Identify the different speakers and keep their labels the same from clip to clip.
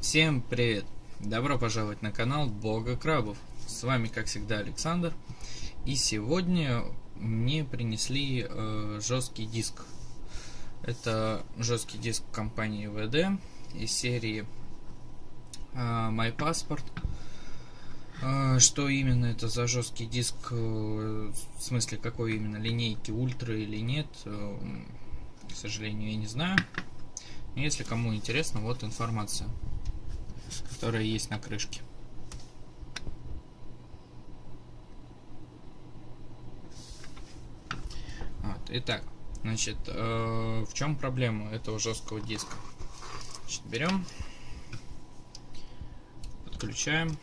Speaker 1: Всем привет! Добро пожаловать на канал Бога Крабов. С вами, как всегда, Александр. И сегодня мне принесли э, жесткий диск. Это жесткий диск компании VD из серии э, My Passport. Э, что именно это за жесткий диск, э, в смысле какой именно линейки, ультра или нет, э, к сожалению, я не знаю. Если кому интересно, вот информация которая есть на крышке. Вот. Итак, значит, э, в чем проблема этого жесткого диска? Значит, берем, подключаем.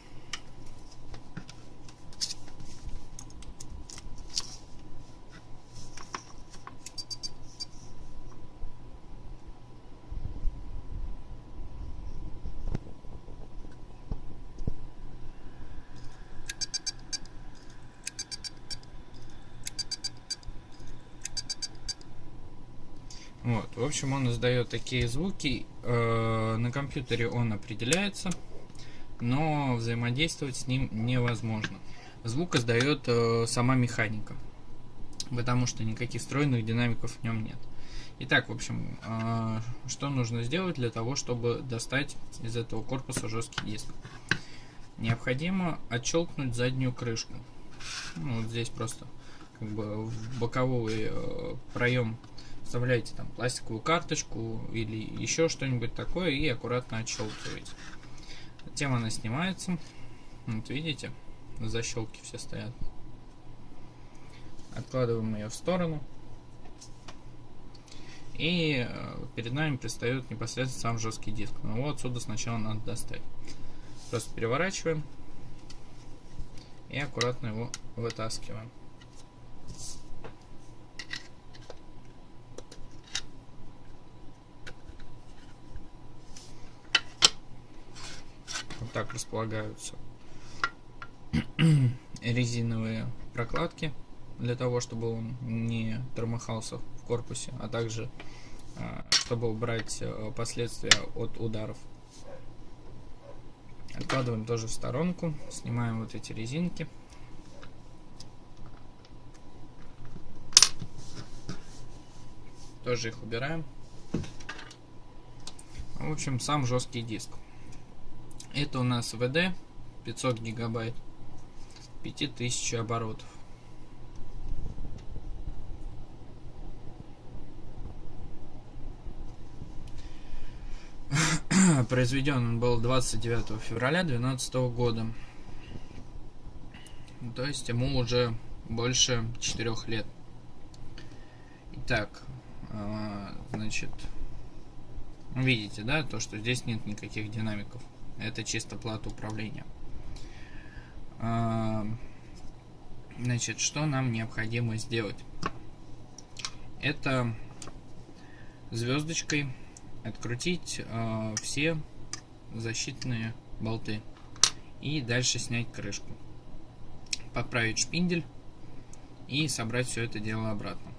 Speaker 1: Вот, в общем, он издает такие звуки. Э, на компьютере он определяется, но взаимодействовать с ним невозможно. Звук издает э, сама механика, потому что никаких встроенных динамиков в нем нет. Итак, в общем, э, что нужно сделать для того, чтобы достать из этого корпуса жесткий диск? Необходимо отщелкнуть заднюю крышку. Ну, вот здесь просто как бы в боковой э, проем вставляете там пластиковую карточку или еще что-нибудь такое и аккуратно отщелкиваете. Затем она снимается. Вот видите, защелки все стоят. Откладываем ее в сторону. И э, перед нами предстает непосредственно сам жесткий диск. Но его отсюда сначала надо достать. Просто переворачиваем и аккуратно его вытаскиваем. Так располагаются резиновые прокладки для того, чтобы он не тормохался в корпусе, а также а, чтобы убрать э, последствия от ударов. Откладываем тоже в сторонку, снимаем вот эти резинки. Тоже их убираем. В общем, сам жесткий диск. Это у нас VD 500 гигабайт 5000 оборотов. Произведен он был 29 февраля 2012 года. То есть ему уже больше 4 лет. Итак, а, значит, видите, да, то, что здесь нет никаких динамиков. Это чисто плата управления. А, значит, что нам необходимо сделать? Это звездочкой открутить э, все защитные болты и дальше снять крышку. Подправить шпиндель и собрать все это дело обратно.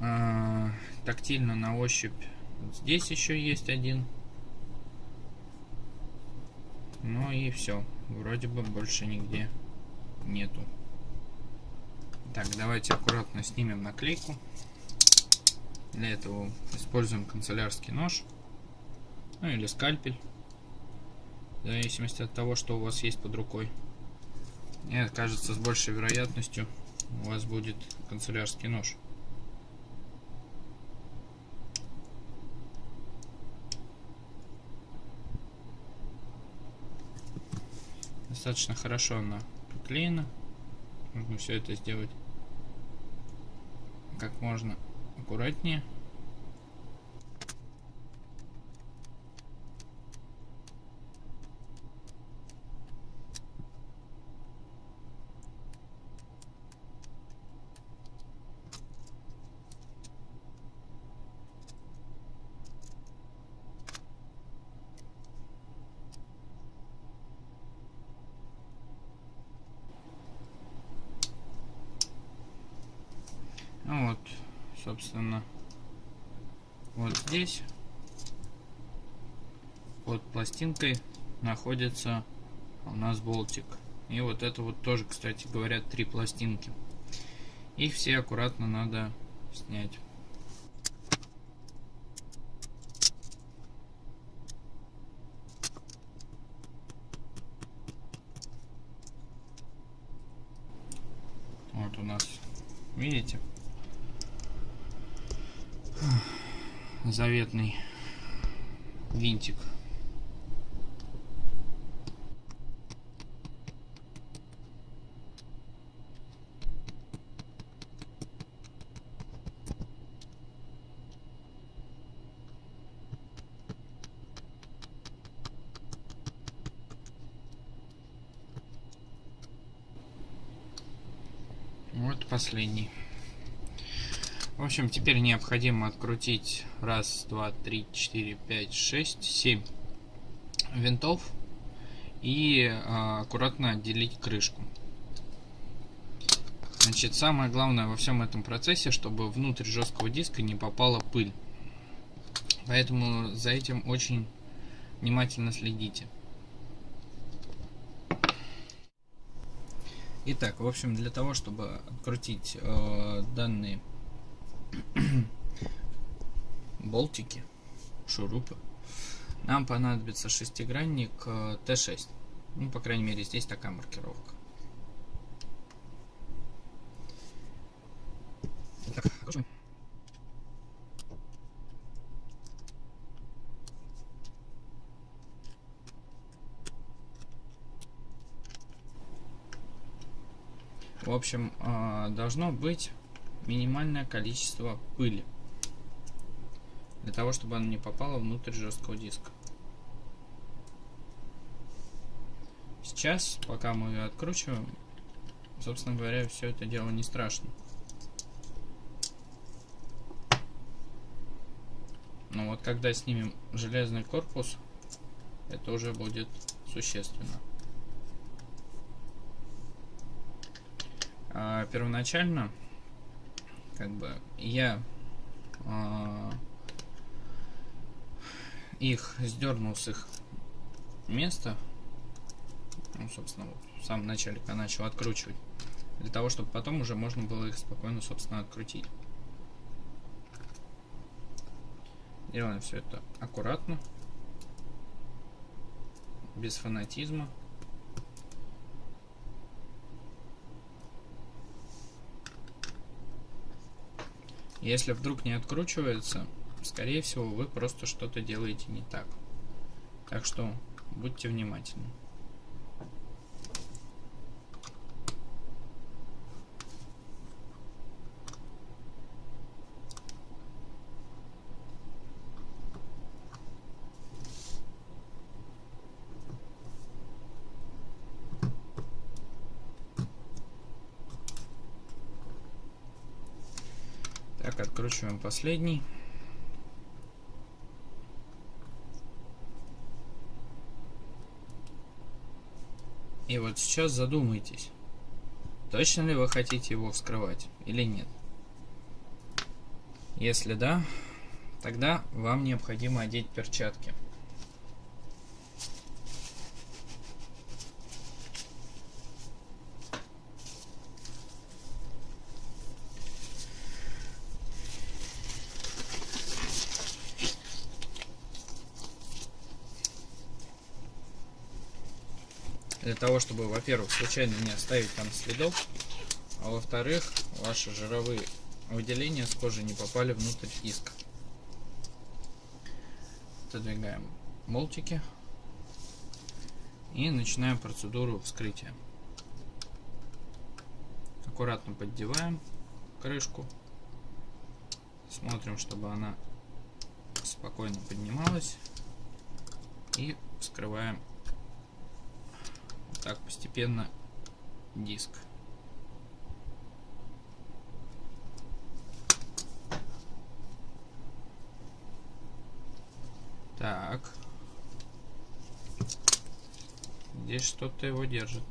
Speaker 1: Э, тактильно на ощупь здесь еще есть один ну и все. Вроде бы больше нигде нету. Так, давайте аккуратно снимем наклейку. Для этого используем канцелярский нож. Ну или скальпель. В зависимости от того, что у вас есть под рукой. И кажется, с большей вероятностью у вас будет канцелярский нож. Достаточно хорошо она приклеена. Нужно все это сделать как можно аккуратнее. Собственно, вот здесь под пластинкой находится у нас болтик. И вот это вот тоже, кстати, говорят, три пластинки. Их все аккуратно надо снять. Вот у нас, видите, заветный винтик. Вот последний. Общем, теперь необходимо открутить раз, два, три, четыре, пять, шесть, семь винтов и э, аккуратно отделить крышку. Значит, самое главное во всем этом процессе, чтобы внутрь жесткого диска не попала пыль. Поэтому за этим очень внимательно следите. Итак, в общем, для того, чтобы открутить э, данные болтики, шурупы, нам понадобится шестигранник э, Т6. Ну, по крайней мере, здесь такая маркировка. Итак, В общем, а, должно быть минимальное количество пыли. Для того, чтобы она не попала внутрь жесткого диска. Сейчас, пока мы ее откручиваем, собственно говоря, все это дело не страшно. Но вот когда снимем железный корпус, это уже будет существенно. а, первоначально как бы я а, их сдернул с их места ну, собственно, вот, в самом начале, когда начал откручивать, для того, чтобы потом уже можно было их спокойно, собственно, открутить. Делаем все это аккуратно, без фанатизма. Если вдруг не откручивается, скорее всего, вы просто что-то делаете не так. Так что будьте внимательны. Так, откручиваем последний. И вот сейчас задумайтесь, точно ли вы хотите его вскрывать или нет. Если да, тогда вам необходимо одеть перчатки. Того, чтобы, во-первых, случайно не оставить там следов, а во-вторых, ваши жировые выделения с кожи не попали внутрь диска. Отодвигаем болтики и начинаем процедуру вскрытия. Аккуратно поддеваем крышку, смотрим, чтобы она спокойно поднималась и вскрываем так постепенно диск. Так. Здесь что-то его держит.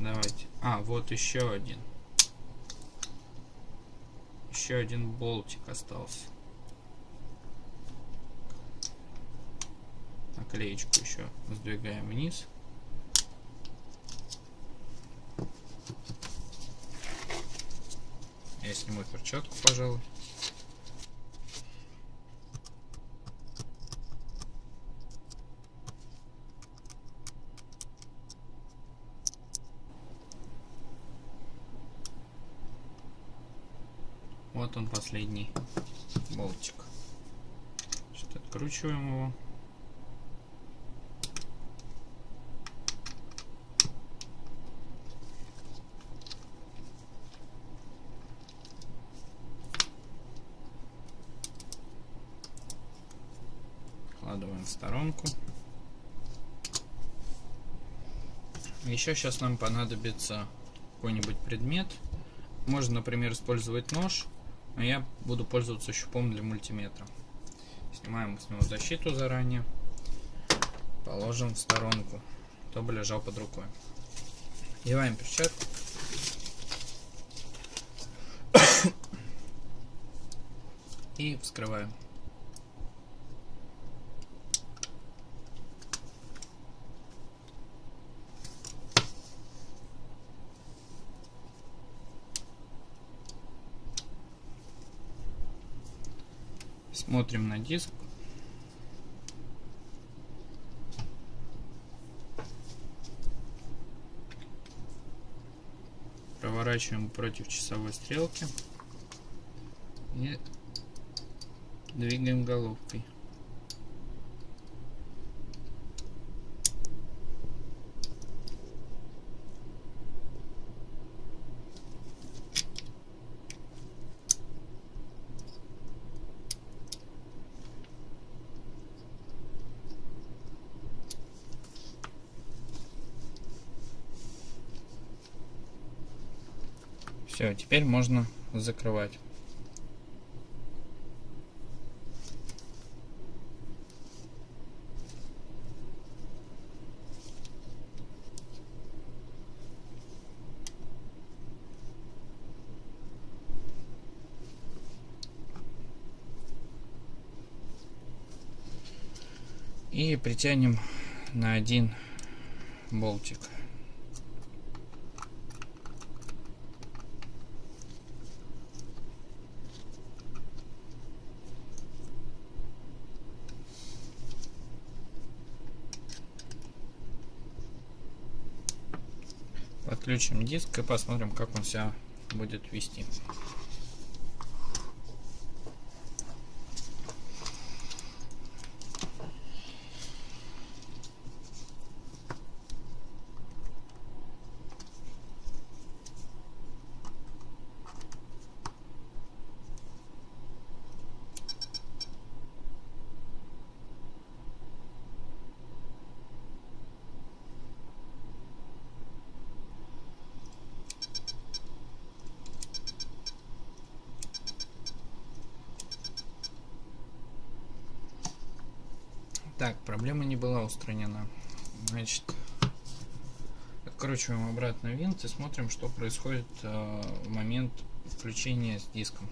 Speaker 1: Давайте. А, вот еще один. Еще один болтик остался. Наклеечку еще сдвигаем вниз. Я сниму перчатку, пожалуй. Вот он последний болтик. Сейчас откручиваем его. Откладываем в сторонку. Еще сейчас нам понадобится какой-нибудь предмет. Можно, например, использовать нож, но я буду пользоваться щупом для мультиметра. Снимаем с него защиту заранее, положим в сторонку, чтобы лежал под рукой. Одеваем перчатку. И вскрываем. Смотрим на диск. Проворачиваем против часовой стрелки. И двигаем головкой. Все, теперь можно закрывать. И притянем на один болтик. Подключим диск и посмотрим, как он себя будет вести. Так, проблема не была устранена. Значит, откручиваем обратно винт и смотрим, что происходит э, в момент включения с диском.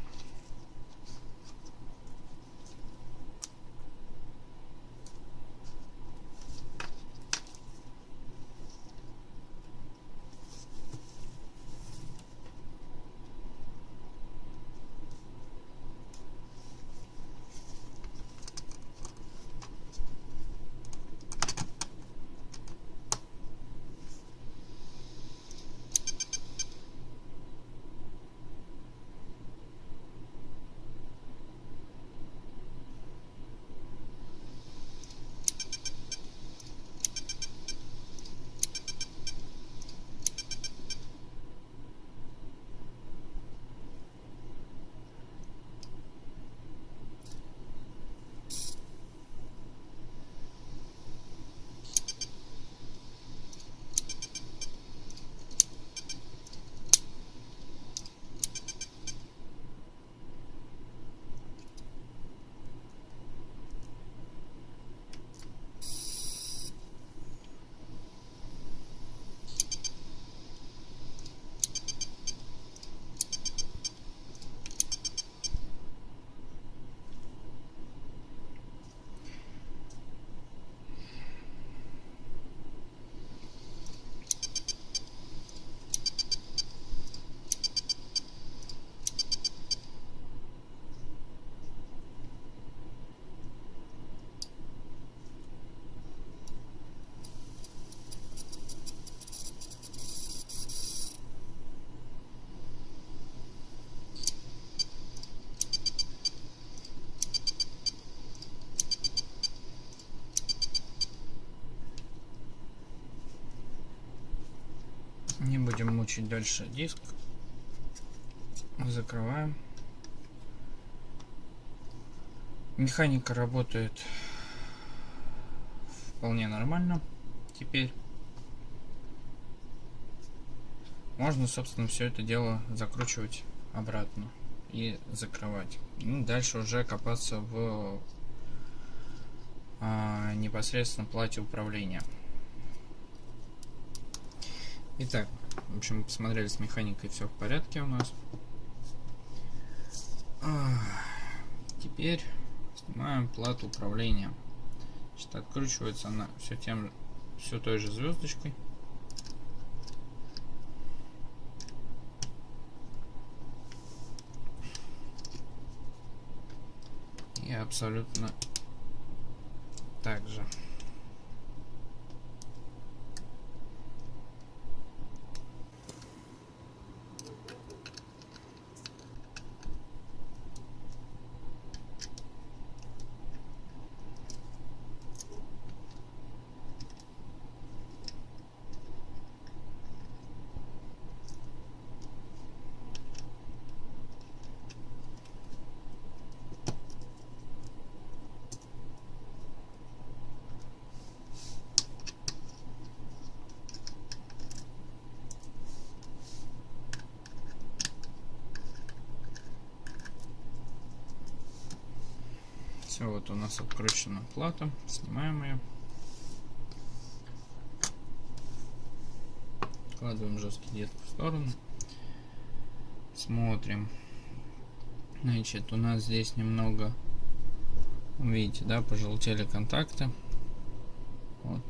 Speaker 1: Будем мучить дальше диск. Закрываем. Механика работает вполне нормально теперь. Можно, собственно, все это дело закручивать обратно и закрывать. Ну, дальше уже копаться в а, непосредственно плате управления. Итак, в общем, посмотрели с механикой, все в порядке у нас. Теперь снимаем плату управления. Значит, откручивается она все тем все той же звездочкой. И абсолютно так же. Все, вот у нас откручена плата. Снимаем ее. Откладываем жесткий диск в сторону. Смотрим. Значит, у нас здесь немного, видите, да, пожелтели контакты. Вот.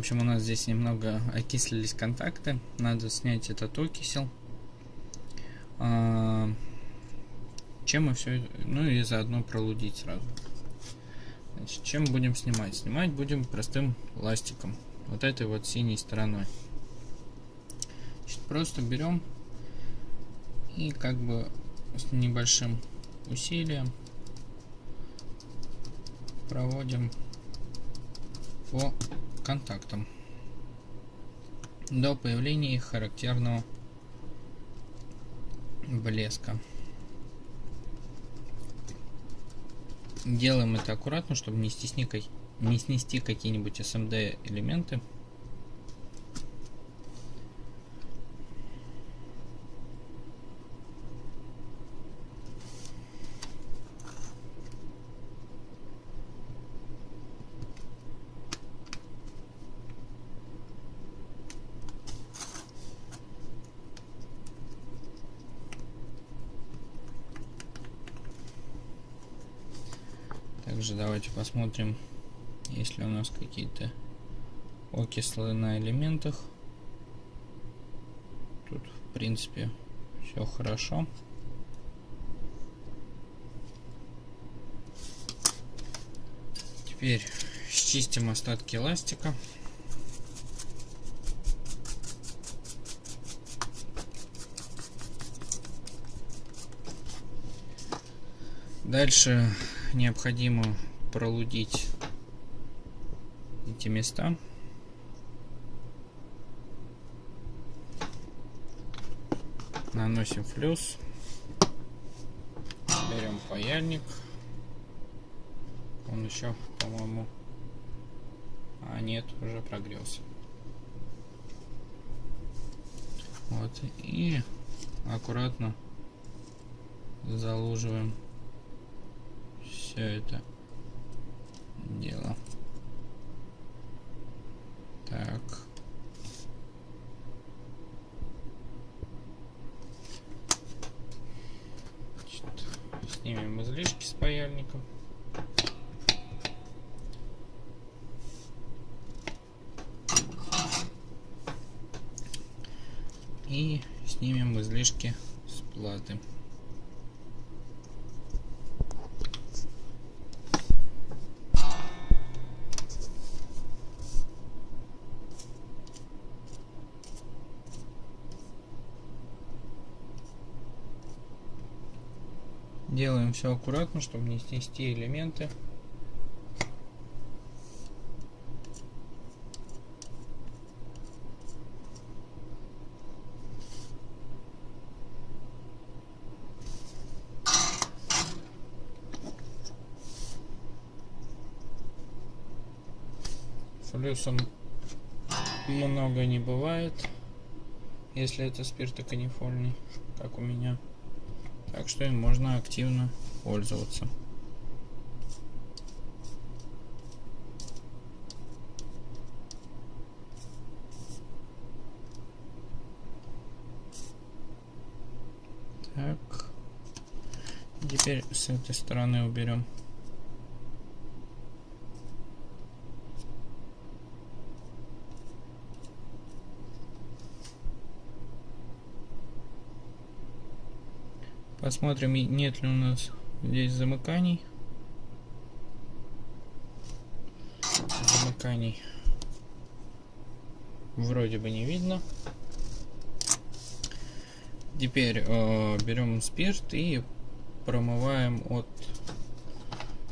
Speaker 1: Общем, у нас здесь немного окислились контакты. Надо снять этот окисел. А, чем мы все... Ну и заодно пролудить сразу. Значит, чем будем снимать? Снимать будем простым ластиком. Вот этой вот синей стороной. Значит, просто берем и как бы с небольшим усилием проводим по контактам до появления их характерного блеска. Делаем это аккуратно, чтобы не, стесни, не снести какие-нибудь SMD элементы. Также давайте посмотрим, есть ли у нас какие-то окислы на элементах. Тут, в принципе, все хорошо. Теперь счистим остатки эластика. Дальше необходимо пролудить эти места. Наносим флюс. Берем паяльник. Он еще, по-моему... А нет, уже прогрелся. Вот. И аккуратно залуживаем все это дело. Так. Значит, снимем излишки с паяльником. И снимем излишки с платы. Делаем все аккуратно, чтобы не снести элементы. Флюсом много не бывает, если это спиртоканифольный, как у меня. Так что им можно активно пользоваться. Так. Теперь с этой стороны уберем. Посмотрим, нет ли у нас здесь замыканий. Замыканий вроде бы не видно. Теперь э, берем спирт и промываем от,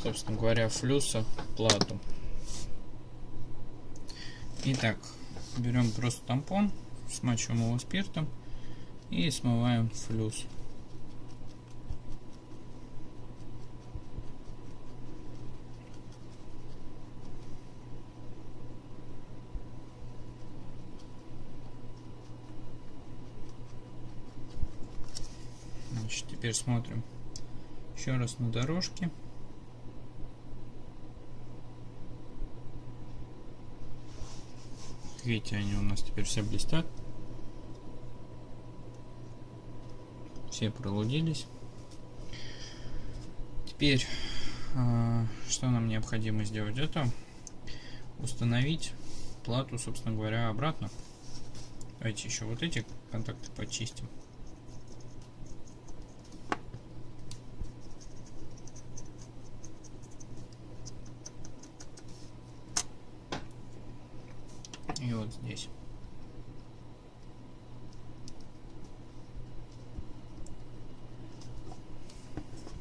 Speaker 1: собственно говоря, флюса плату. Итак, берем просто тампон, смачиваем его спиртом и смываем флюс. Значит, теперь смотрим еще раз на дорожке. Видите, они у нас теперь все блестят. Все пролудились. Теперь, а, что нам необходимо сделать? Это установить плату, собственно говоря, обратно. Давайте еще вот эти контакты почистим. и вот здесь.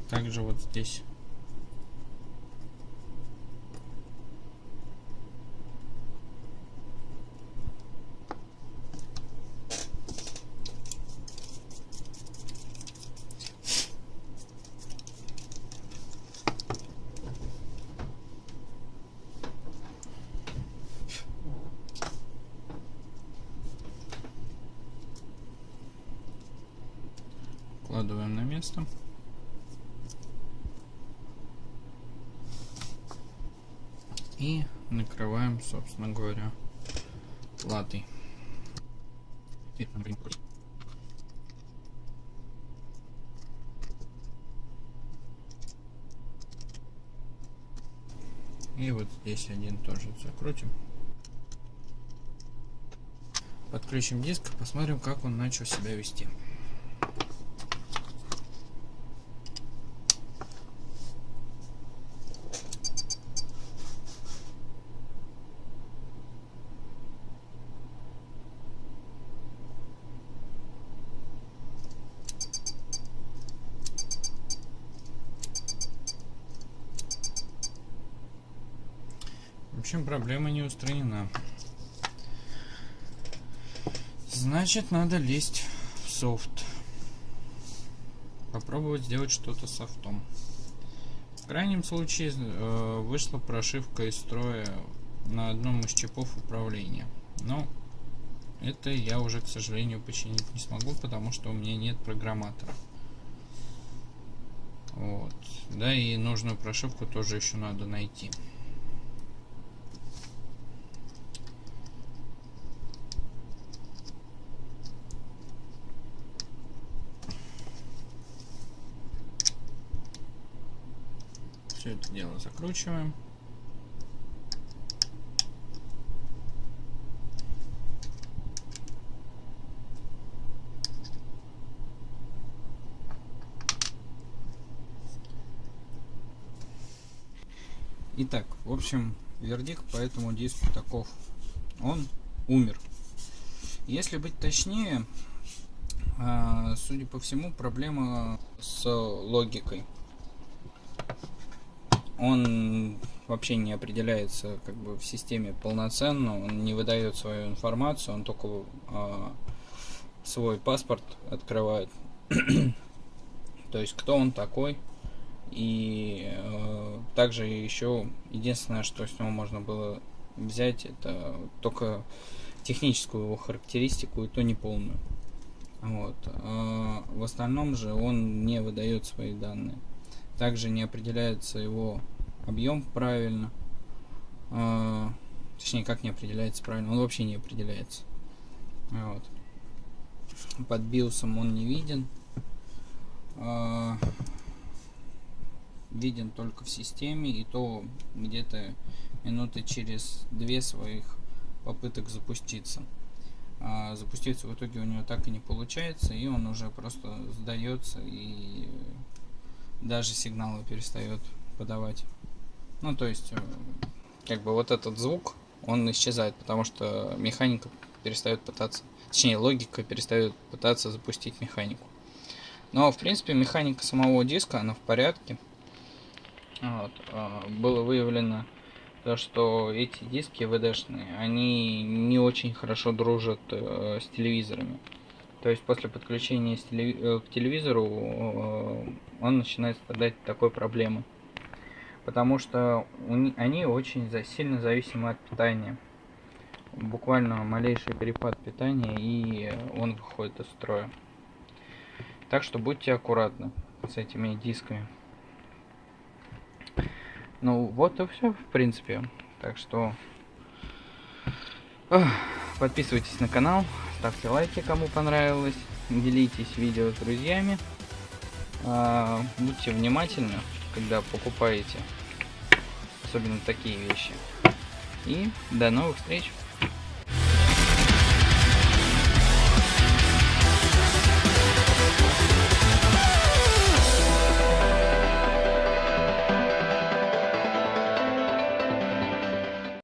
Speaker 1: Также вот здесь. Вкладываем на место. И накрываем, собственно говоря, платой. И вот здесь один тоже закрутим. Подключим диск, посмотрим, как он начал себя вести. В общем, проблема не устранена. Значит, надо лезть в софт. Попробовать сделать что-то софтом. В крайнем случае э, вышла прошивка из строя на одном из чипов управления. Но это я уже, к сожалению, починить не смогу, потому что у меня нет программатора. Вот. Да и нужную прошивку тоже еще надо найти. Все это дело закручиваем. Итак, в общем, вердикт по этому диску таков. Он умер. Если быть точнее, а, судя по всему, проблема с логикой. Он вообще не определяется как бы в системе полноценно, он не выдает свою информацию, он только э, свой паспорт открывает. То есть кто он такой. И э, также еще единственное, что с него можно было взять, это только техническую его характеристику, и то не полную. Вот. А в остальном же он не выдает свои данные. Также не определяется его объем правильно. А, точнее, как не определяется правильно, он вообще не определяется. Вот. Под биосом он не виден. А, виден только в системе, и то где-то минуты через две своих попыток запуститься. А запуститься в итоге у него так и не получается, и он уже просто сдается и даже сигналы перестает подавать. Ну, то есть, э, как бы вот этот звук, он исчезает, потому что механика перестает пытаться, точнее, логика перестает пытаться запустить механику. Но, в принципе, механика самого диска, она в порядке. Вот. А, было выявлено то, что эти диски VD-шные, они не очень хорошо дружат э, с телевизорами. То есть после подключения э, к телевизору э, он начинает страдать такой проблемой. Потому что они очень сильно зависимы от питания. Буквально малейший перепад питания и он выходит из строя. Так что будьте аккуратны с этими дисками. Ну, вот и все, в принципе. Так что... Подписывайтесь на канал, ставьте лайки, кому понравилось. Делитесь видео с друзьями. А, будьте внимательны, когда покупаете. Особенно такие вещи. И до новых встреч!